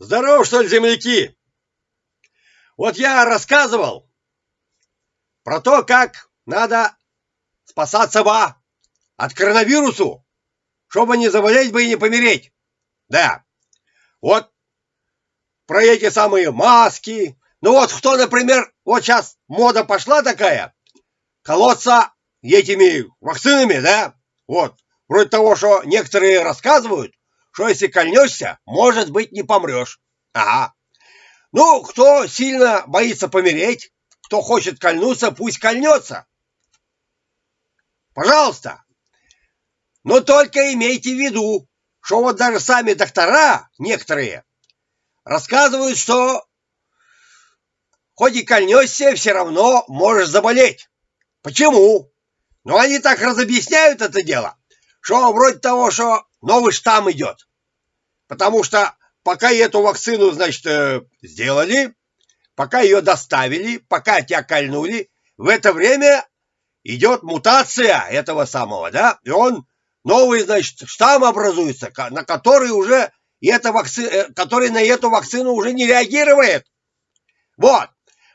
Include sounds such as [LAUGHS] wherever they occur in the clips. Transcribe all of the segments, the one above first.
Здорово, что ли, земляки? Вот я рассказывал про то, как надо спасаться ба от коронавирусу, чтобы не заболеть бы и не помереть. Да, вот про эти самые маски. Ну вот кто, например, вот сейчас мода пошла такая, колоться этими вакцинами, да? Вот, вроде того, что некоторые рассказывают, что если кольнешься, может быть, не помрешь. Ага. Ну, кто сильно боится помереть, кто хочет кольнуться, пусть кольнется. Пожалуйста. Но только имейте в виду, что вот даже сами доктора, некоторые, рассказывают, что хоть и кольнешься, все равно можешь заболеть. Почему? Ну, они так разобъясняют это дело, что вроде того, что новый штамм идет. Потому что пока эту вакцину, значит, э, сделали, пока ее доставили, пока тебя кольнули, в это время идет мутация этого самого, да, и он новый, значит, штамм образуется, на который уже эта вакци... Э, который на эту вакцину уже не реагирует. Вот.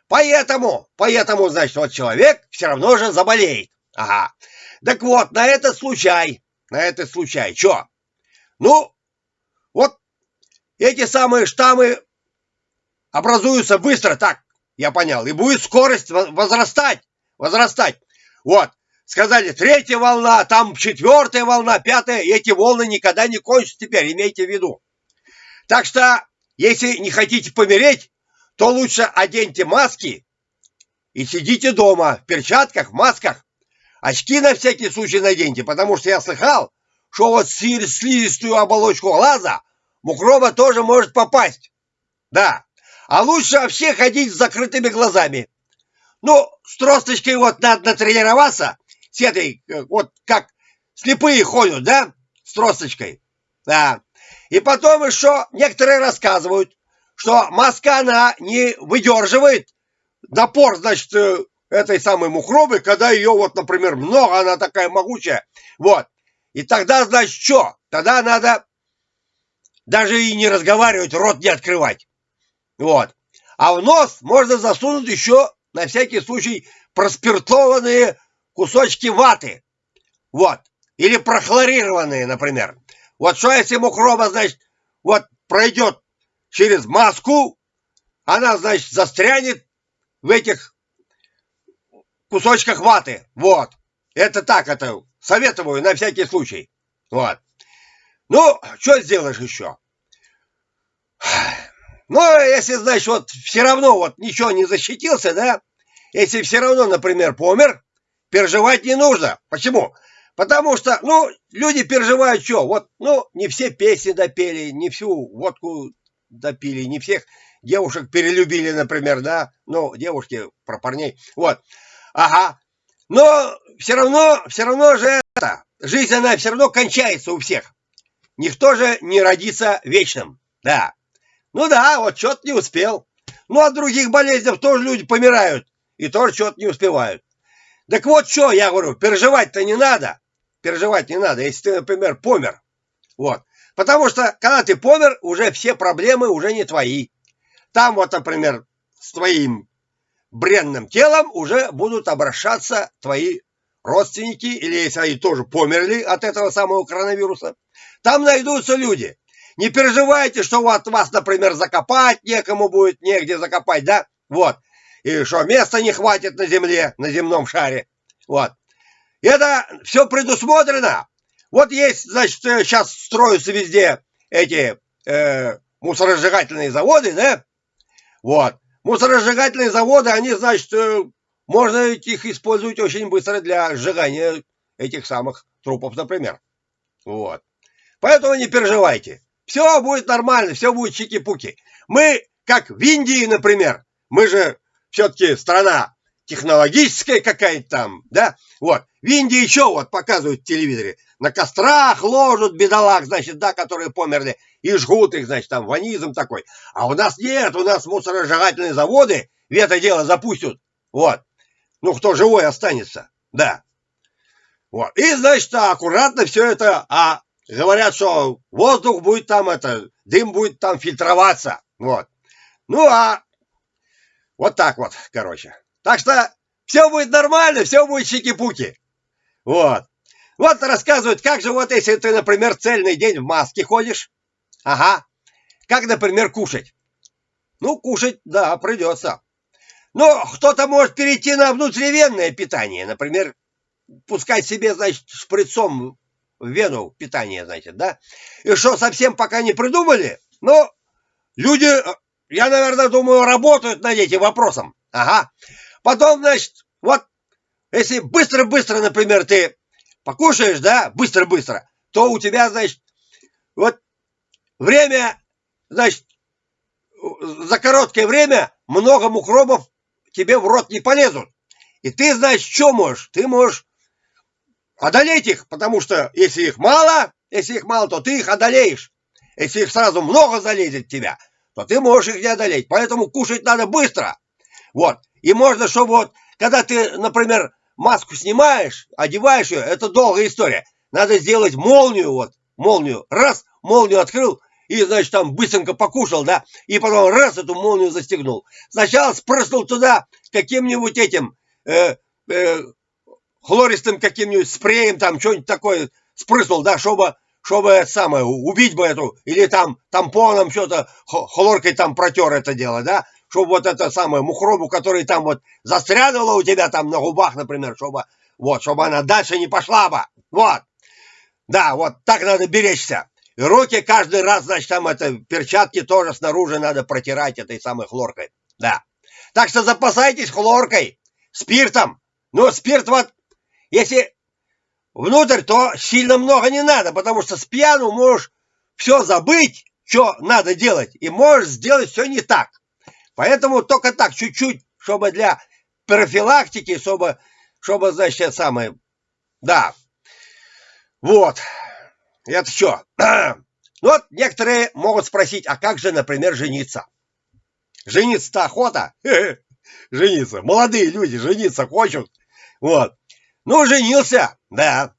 Поэтому, поэтому, значит, вот человек все равно же заболеет. Ага. Так вот, на этот случай, на этот случай, что? Ну, вот эти самые штаммы образуются быстро, так, я понял, и будет скорость возрастать, возрастать. Вот, сказали, третья волна, там четвертая волна, пятая, эти волны никогда не кончатся теперь, имейте в виду. Так что, если не хотите помереть, то лучше оденьте маски и сидите дома в перчатках, в масках. Очки на всякий случай наденьте, потому что я слыхал, что вот слизистую оболочку глаза мукроба тоже может попасть. Да. А лучше вообще ходить с закрытыми глазами. Ну, с тросточкой вот надо натренироваться. С этой, э, вот как слепые ходят, да? С тросточкой. Да. И потом еще некоторые рассказывают, что маска, она не выдерживает напор, значит, э, этой самой мукробы, когда ее вот, например, много, она такая могучая. Вот. И тогда, значит, что? Тогда надо даже и не разговаривать, рот не открывать. Вот. А в нос можно засунуть еще, на всякий случай, проспиртованные кусочки ваты. Вот. Или прохлорированные, например. Вот что если мукроба, значит, вот пройдет через маску, она, значит, застрянет в этих кусочках ваты. Вот. Это так, это Советую на всякий случай. Вот. Ну, что сделаешь еще? Ну, если, значит, вот все равно вот ничего не защитился, да? Если все равно, например, помер, переживать не нужно. Почему? Потому что, ну, люди переживают что? Вот, ну, не все песни допели, не всю водку допили, не всех девушек перелюбили, например, да? Ну, девушки про парней. Вот. Ага. Но все равно, все равно же это, жизнь она все равно кончается у всех. Никто же не родится вечным. Да. Ну да, вот что-то не успел. Ну, от других болезней тоже люди помирают. И тоже что-то не успевают. Так вот что, я говорю, переживать-то не надо. Переживать не надо, если ты, например, помер. Вот. Потому что, когда ты помер, уже все проблемы уже не твои. Там вот, например, с твоим бренным телом уже будут обращаться твои родственники, или если они тоже померли от этого самого коронавируса, там найдутся люди. Не переживайте, что вот вас, например, закопать некому будет, негде закопать, да? Вот. И что места не хватит на земле, на земном шаре. Вот. Это все предусмотрено. Вот есть, значит, сейчас строятся везде эти э, мусоросжигательные заводы, да? Вот. Мусоросжигательные заводы, они, значит, э, можно их использовать очень быстро для сжигания этих самых трупов, например. Вот. Поэтому не переживайте. Все будет нормально, все будет чики-пуки. Мы, как в Индии, например, мы же все-таки страна технологическая какая-то там, да? Вот. В Индии еще вот показывают в телевизоре. На кострах ложат бедолаг, значит, да, которые померли, и жгут их, значит, там ванизм такой. А у нас нет, у нас мусоросжигательные заводы в это дело запустят. Вот. Ну, кто живой останется, да. Вот. И, значит, аккуратно все это, а говорят, что воздух будет там это дым будет там фильтроваться. Вот. Ну, а вот так вот, короче. Так что все будет нормально, все будет чики-пуки. Вот. Вот рассказывают, как же вот если ты, например, цельный день в маске ходишь. Ага. Как, например, кушать. Ну, кушать, да, придется. Но кто-то может перейти на внутривенное питание. Например, пускать себе, значит, шприцом в вену питание, значит, да? И что, совсем пока не придумали? Но люди, я, наверное, думаю, работают над этим вопросом. Ага. Потом, значит, вот, если быстро-быстро, например, ты покушаешь, да, быстро-быстро, то у тебя, значит, вот время, значит, за короткое время много мукробов тебе в рот не полезут. И ты, значит, что можешь? Ты можешь одолеть их, потому что если их мало, если их мало, то ты их одолеешь. Если их сразу много залезет в тебя, то ты можешь их не одолеть. Поэтому кушать надо быстро. Вот. И можно, чтобы вот, когда ты, например, маску снимаешь, одеваешь ее, это долгая история. Надо сделать молнию, вот, молнию. Раз, молнию открыл, и, значит, там быстренько покушал, да, и потом раз эту молнию застегнул. Сначала спрыснул туда каким-нибудь этим э, э, хлористым каким-нибудь спреем, там что-нибудь такое спрыснул, да, чтобы, чтобы это самое, убить бы эту, или там тампоном что-то, хлоркой там протер это дело, да, чтобы вот это самое мухробу, который там вот застрянула у тебя там на губах, например, чтобы, вот, чтобы она дальше не пошла бы, вот. Да, вот так надо беречься. И руки каждый раз, значит, там это, перчатки тоже снаружи надо протирать этой самой хлоркой. Да. Так что запасайтесь хлоркой, спиртом. Но спирт вот, если внутрь, то сильно много не надо, потому что с пьяну можешь все забыть, что надо делать, и можешь сделать все не так. Поэтому только так, чуть-чуть, чтобы для профилактики, чтобы, чтобы, значит, самое, да. Вот. Это что? [CLEARS THROAT] Ну вот некоторые могут спросить, а как же, например, жениться? Жениться-то охота? [LAUGHS] Жениться. Молодые люди жениться хочут. Вот. Ну, женился, да.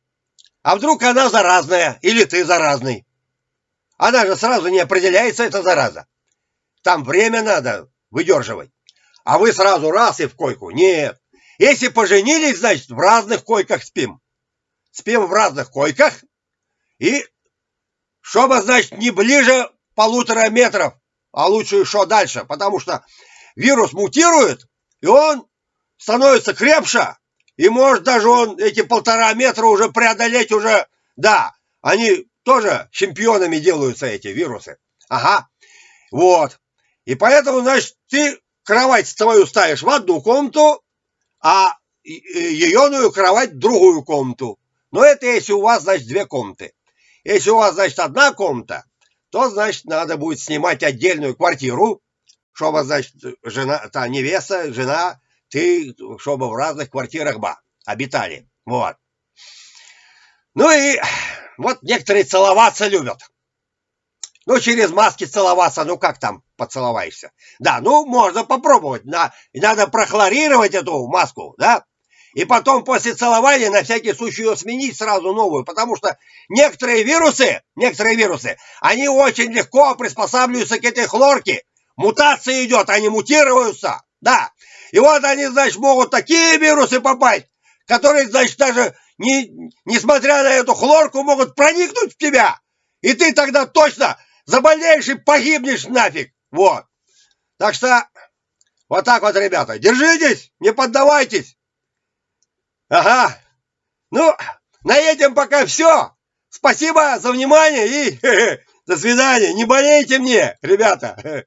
А вдруг она заразная, или ты заразный? Она же сразу не определяется, эта зараза. Там время надо выдерживать. А вы сразу раз и в койку. Нет. Если поженились, значит, в разных койках спим. Спим в разных койках, и чтобы, значит, не ближе полутора метров, а лучше еще дальше, потому что вирус мутирует, и он становится крепше, и может даже он эти полтора метра уже преодолеть уже, да, они тоже чемпионами делаются, эти вирусы. Ага, вот. И поэтому, значит, ты кровать свою ставишь в одну комнату, а ееную кровать в другую комнату. Но это если у вас, значит, две комнаты. Если у вас, значит, одна комната, то, значит, надо будет снимать отдельную квартиру, чтобы, значит, жена, та невеста, жена, ты, чтобы в разных квартирах ба, обитали. Вот. Ну и вот некоторые целоваться любят. Ну, через маски целоваться, ну как там поцеловаешься? Да, ну, можно попробовать. На, надо прохлорировать эту маску, да? И потом после целования на всякий случай ее сменить сразу новую, потому что некоторые вирусы, некоторые вирусы, они очень легко приспосабливаются к этой хлорке. Мутация идет, они мутируются, да. И вот они, значит, могут такие вирусы попасть, которые, значит, даже не, несмотря на эту хлорку, могут проникнуть в тебя. И ты тогда точно заболеешь и погибнешь нафиг. Вот. Так что вот так вот, ребята, держитесь, не поддавайтесь. Ага. Ну, на этом пока все. Спасибо за внимание и [LAUGHS] до свидания. Не болейте мне, ребята.